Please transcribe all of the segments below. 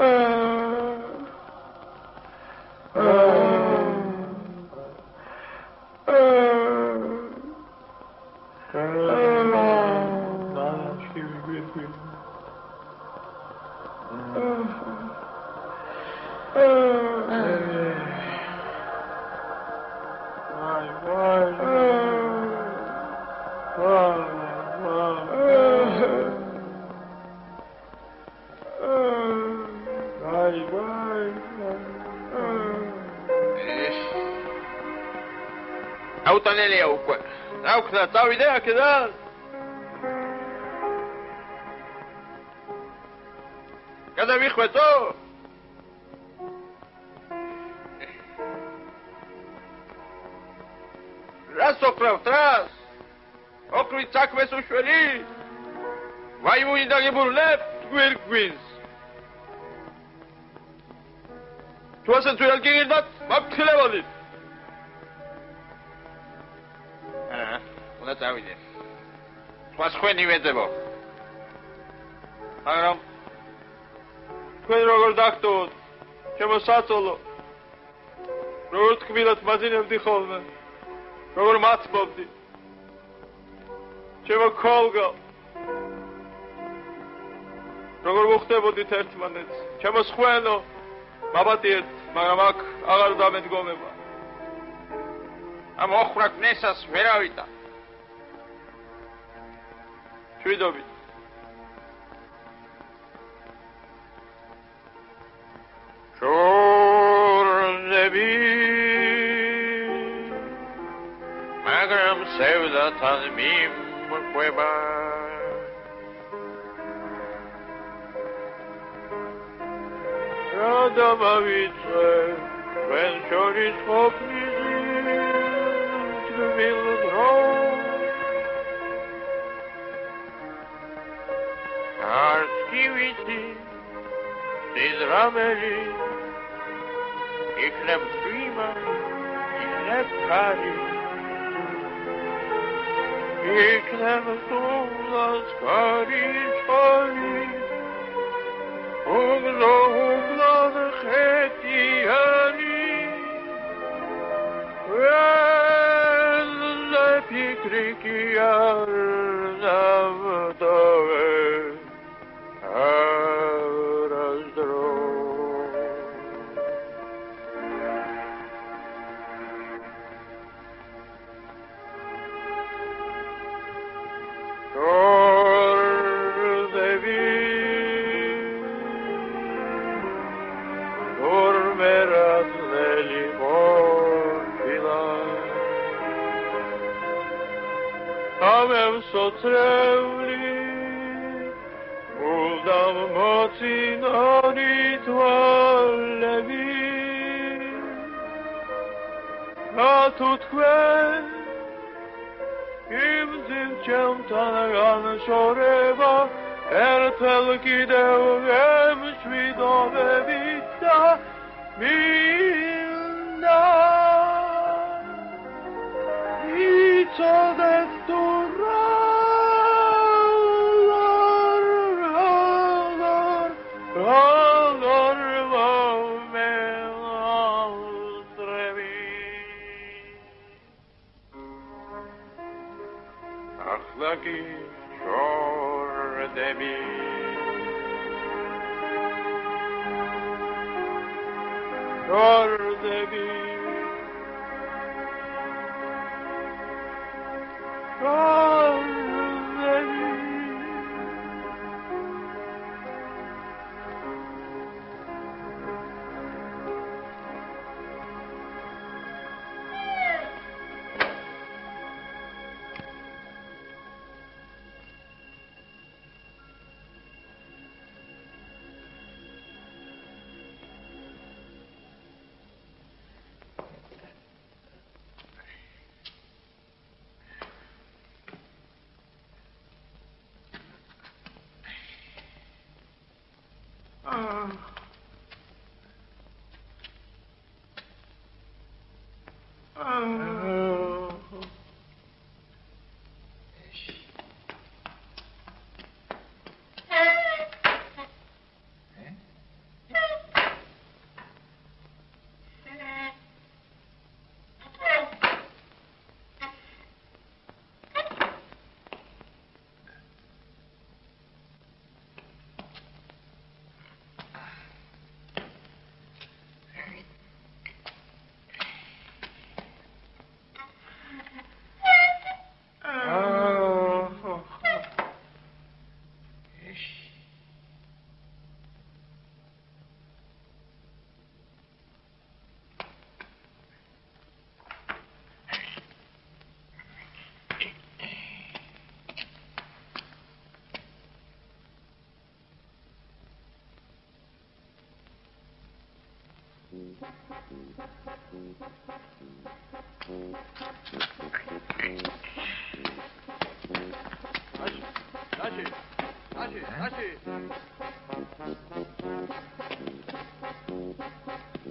Uh, აუტანელია უკვე. რა ვქნა, წავიდე აქედან? გადავიხვეწო? რას ოქრავთ რას? ოქრვის საქმეს უშველი? ვაი მოინდაგებულ ლებ გვირგვინს. Tu jel girdat, bak tile vodit. უნდა წავიდე. სხვა სხვენი ვეძებო. მაგრამ თქვენ როგორ დაგტოვოთ? ჩემო საწოლო. როგორ თქვილად მაძინებდი ხოლმე? როგორ მაცბობდი? ჩემო კოლგა. როგორ მოხდებოდით ერთმანეთს? ჩემო სხვენო. მაბატიეთ, მაგრამ აქ აღარ დამედგომება. ამ ოხრაკ ნესას ვერავიტა. ჩვიდობით. შორნები მაგრამ სევდათან მიმყვება добавиться, when sure is hope is it will grow. Царские вести, ты драмели, μερασμένη όρφυλα. Αμέμ στο τρέβλι, ούλδαμ μότσιν ανήτουα λεβί. Να τούτ κουέν, Im zin qem të në ganë shoreva, erë të lëkideu e më shvidove vita, me Gol Ах, 다시, 다시, 다시.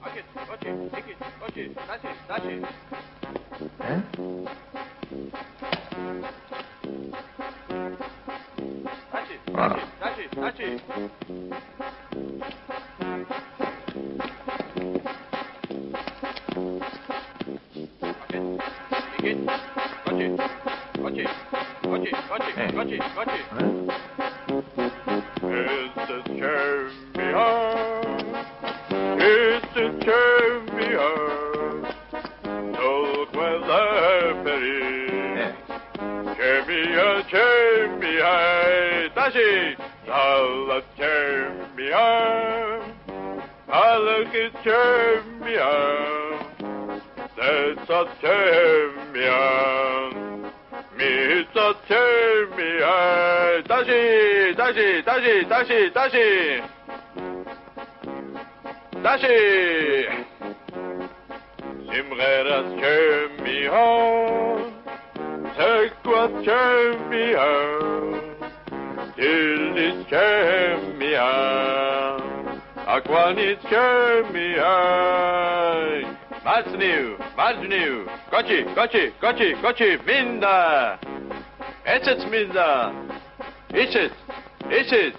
다시, 그렇지, 새끼, 그렇지, 다시, 다시. 에? 다시, 다시, 다시, 다시. 다시 달라잼이야 다르게 잼이야 내사 잼이야 미사 잼이야 다시 다시 다시 다시 다시. 다시. 심레라 잼이야 색과 잼이야 champion. Aquanis champion. Mazniu, Mazniu. Gochi, gochi, gochi, gochi. Minda. Eçet minda. İçet, içet.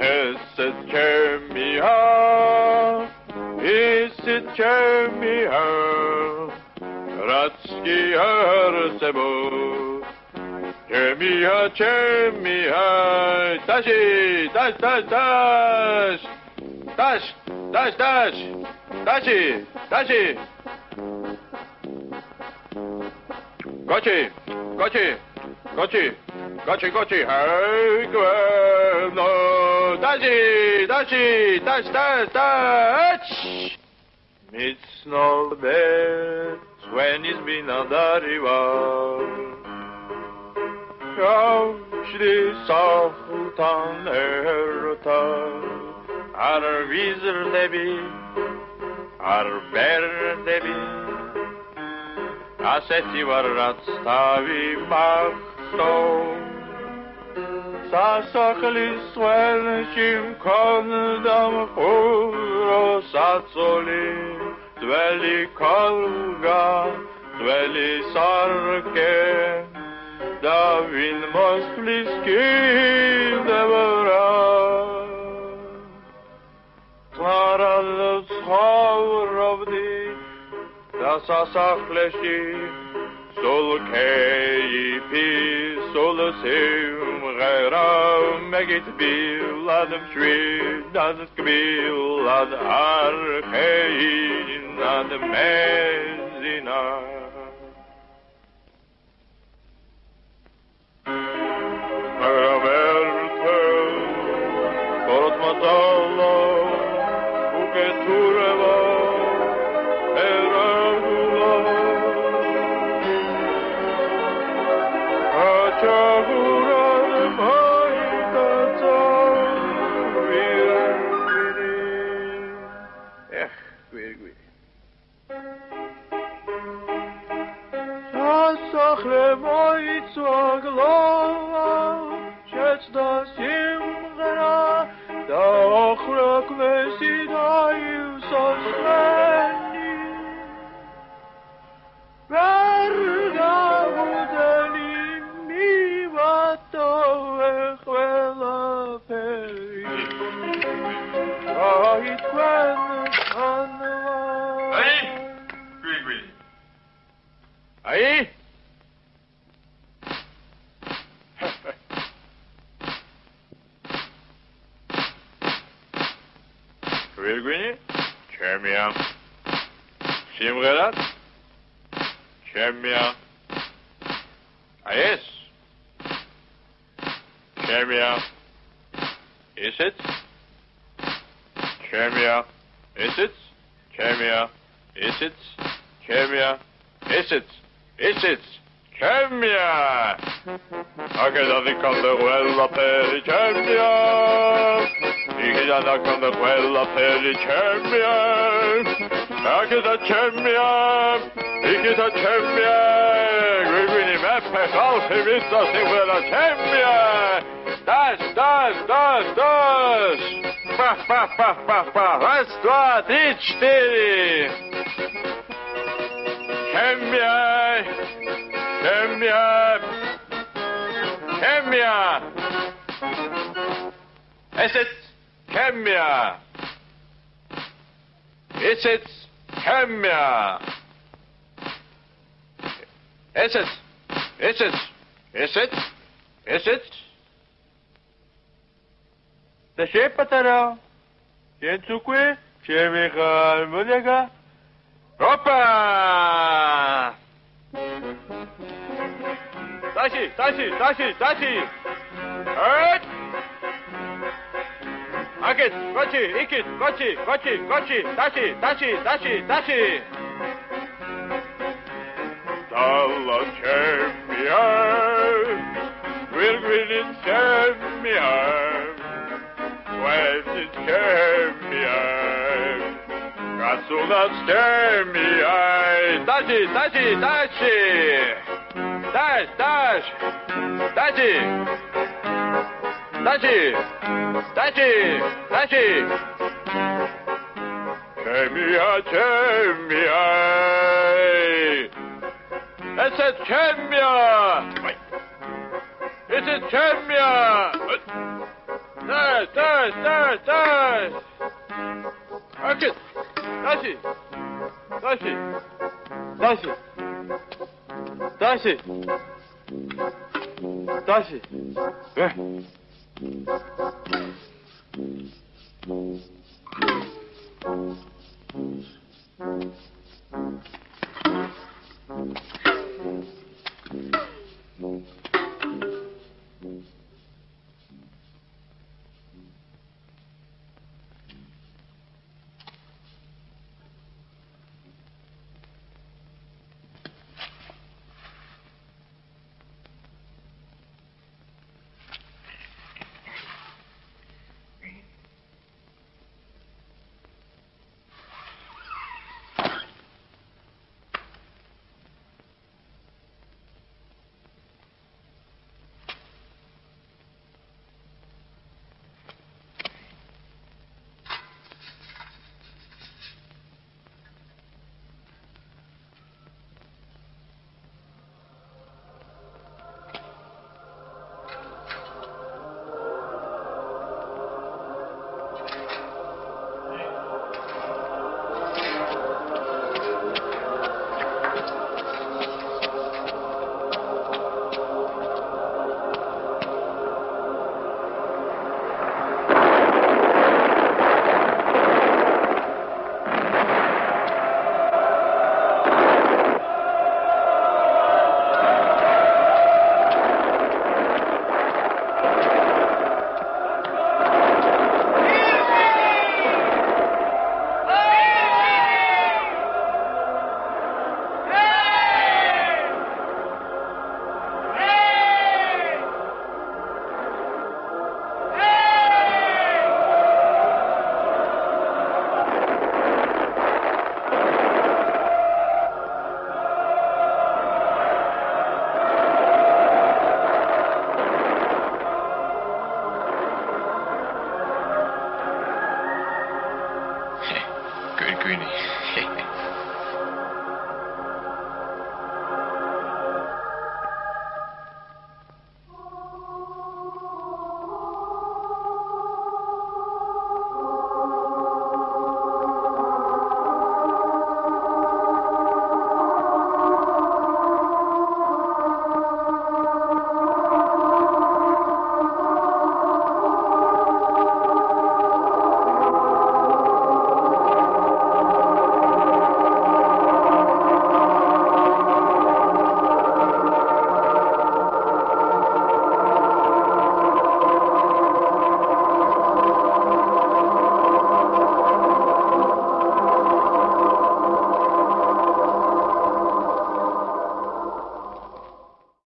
Eset champion. Eset champion. bratski herce mój. Cię micha, cię michaj, Tasi, Taś, Taś, Taś, Taś, Taś, Taś, Tasi, Tasi. Koci, koci, koci, koci, koci, hej, no, Tasi, Tasi, Taś, Taś, Taś. Mitsno vet, when is been on the river. Kavşli sahtan erta Ar vizir debi Ar ber debi Aseti var ratstavi machto სასახლის ველში მქონდა მყურო საწოლი ძველი ქალგა ძველი სარკე და ვინ მოსვლის კიდევრა წყარალ ცხოვრობდი და სასახლეში haur av di Da sa sakleshi Sol kei pi Sol sim gera Megit სასახლე მოიცვა გლოვა შეცდა სიმღერა და ოხრა კვესი დაივსოს მე. Çemiyor. Is it? Is it? Çemiyor. Akeda kan det skälla per i kämja. Ikeda kan det skälla per i kämja. Akeda kämja. Ikeda kämja. Gwini meppe kalfi vissa sivela kämja. Das, das, das, das. Па, па, па, па, па. Раз, два, три, четыре. Kämja. Kämja. Kämja. Is het Kämja? Is het Kämja? Is het? Is het? Is het? Is het? Да ще патара. Ще цукwe, ще вега, модега. Опа! das ist, das ist, das ist, das Ikit, Gotchi, Gotchi, Gotchi, Dashi, Dashi, Dashi, Dashi. Dollar champion, will win it champion, where's champion? Got. Dashi, Dashi, Dashi. Dash, dash. Dashi. Dashi. Dashi. Dashi. Chemia, chemia. Es ist chemia. Es ist chemia. Dash, dash, dash, dash. Okay. Dashi. Dashi. Dashi. Darcy! Darcy! É?